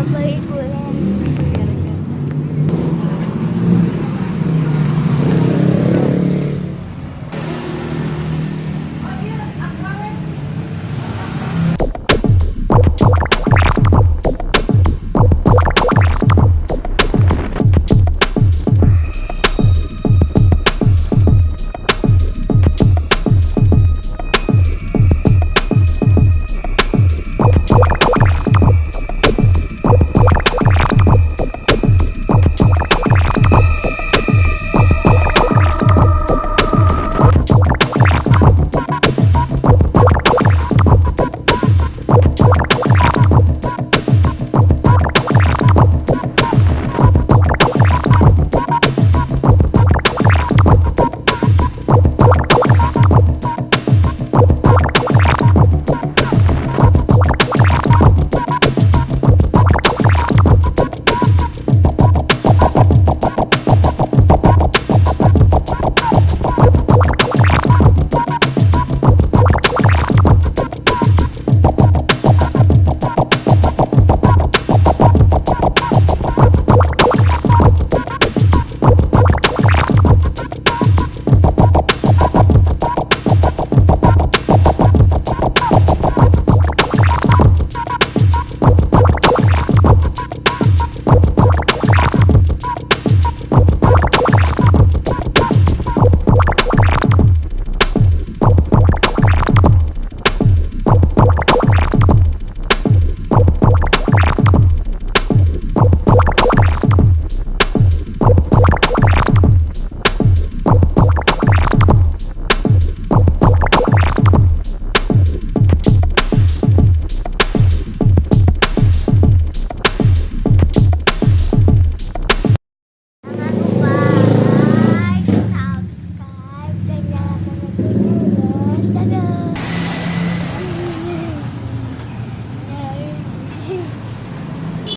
Sabay ko